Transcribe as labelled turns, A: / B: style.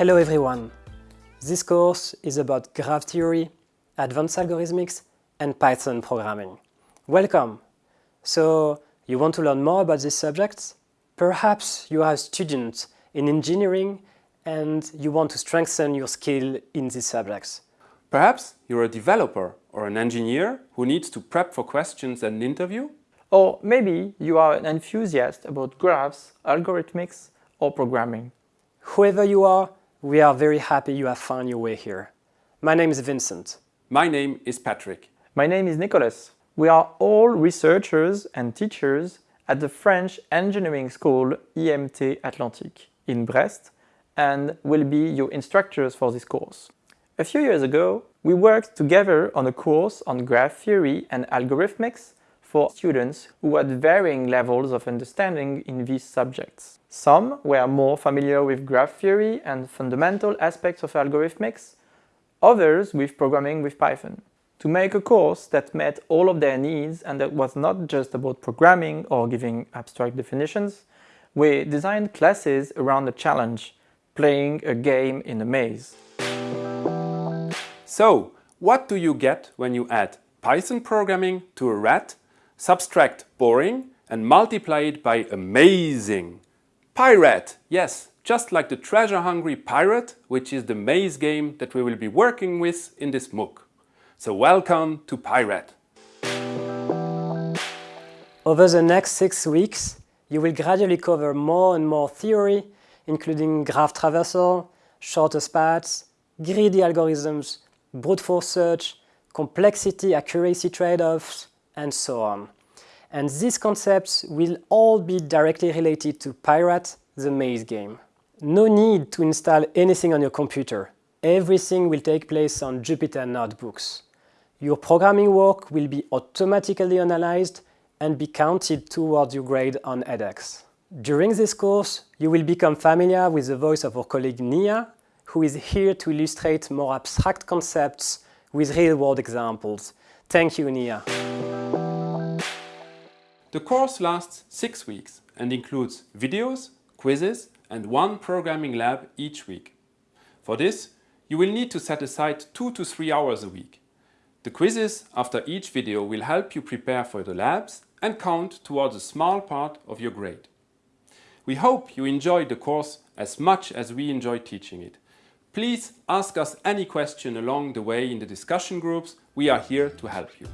A: Hello everyone! This course is about graph theory, advanced algorithmics and Python programming. Welcome! So, you want to learn more about these subjects? Perhaps you are a student in engineering and you want to strengthen your skill in these subjects.
B: Perhaps you're a developer or an engineer who needs to prep for questions and an interview?
C: Or maybe you are an enthusiast about graphs, algorithmics or programming.
A: Whoever you are, we are very happy you have found your way here. My name is Vincent.
B: My name is Patrick.
C: My name is Nicolas. We are all researchers and teachers at the French engineering school IMT Atlantique in Brest and will be your instructors for this course. A few years ago, we worked together on a course on graph theory and algorithmics for students who had varying levels of understanding in these subjects. Some were more familiar with graph theory and fundamental aspects of algorithmics, others with programming with Python. To make a course that met all of their needs and that was not just about programming or giving abstract definitions, we designed classes around a challenge, playing a game in a maze.
B: So, what do you get when you add Python programming to a rat, subtract boring and multiply it by amazing? PyRat! yes, just like the treasure-hungry pirate, which is the maze game that we will be working with in this MOOC. So welcome to PyRat!
A: Over the next six weeks, you will gradually cover more and more theory, including graph traversal, shortest paths, greedy algorithms, brute force search, complexity accuracy trade-offs, and so on and these concepts will all be directly related to PyRat, the maze game. No need to install anything on your computer. Everything will take place on Jupyter notebooks. Your programming work will be automatically analyzed and be counted towards your grade on edX. During this course, you will become familiar with the voice of our colleague Nia, who is here to illustrate more abstract concepts with real-world examples. Thank you, Nia.
B: The course lasts six weeks and includes videos, quizzes and one programming lab each week. For this, you will need to set aside two to three hours a week. The quizzes after each video will help you prepare for the labs and count towards a small part of your grade. We hope you enjoyed the course as much as we enjoy teaching it. Please ask us any question along the way in the discussion groups. We are here to help you.